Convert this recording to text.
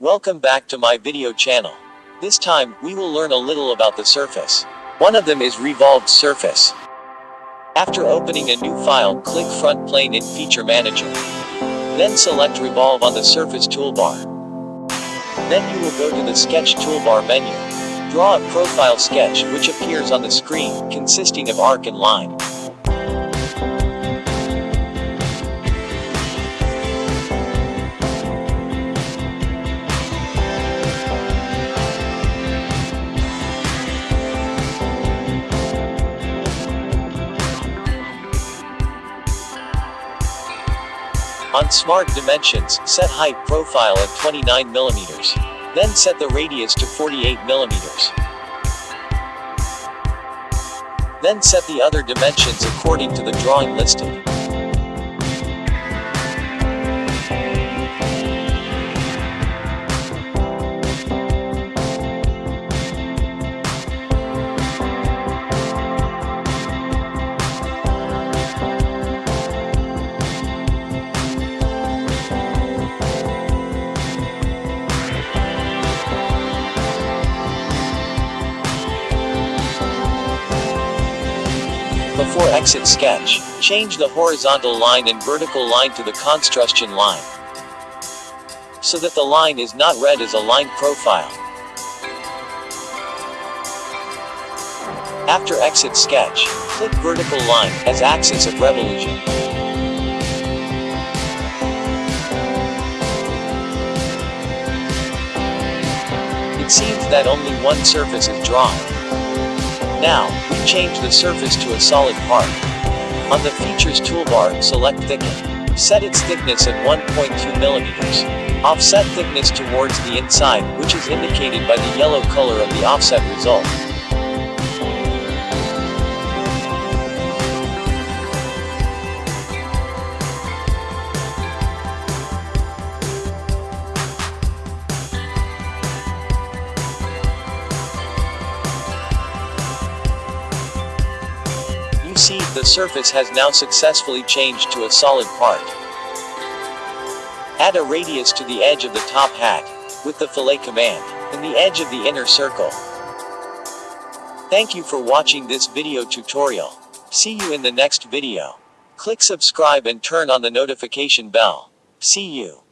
Welcome back to my video channel. This time, we will learn a little about the surface. One of them is revolved surface. After opening a new file, click front plane in Feature Manager. Then select Revolve on the Surface toolbar. Then you will go to the Sketch toolbar menu. Draw a profile sketch, which appears on the screen, consisting of arc and line. On Smart Dimensions, set height profile at 29 mm. Then set the radius to 48 mm. Then set the other dimensions according to the drawing listed. Before exit sketch, change the horizontal line and vertical line to the construction line. So that the line is not read as a line profile. After exit sketch, click vertical line as axis of revolution. It seems that only one surface is drawn. Now, we change the surface to a solid part. On the Features toolbar, select Thicken. Set its thickness at 1.2 mm. Offset thickness towards the inside, which is indicated by the yellow color of the offset result. See, the surface has now successfully changed to a solid part. Add a radius to the edge of the top hat, with the fillet command, and the edge of the inner circle. Thank you for watching this video tutorial. See you in the next video. Click subscribe and turn on the notification bell. See you.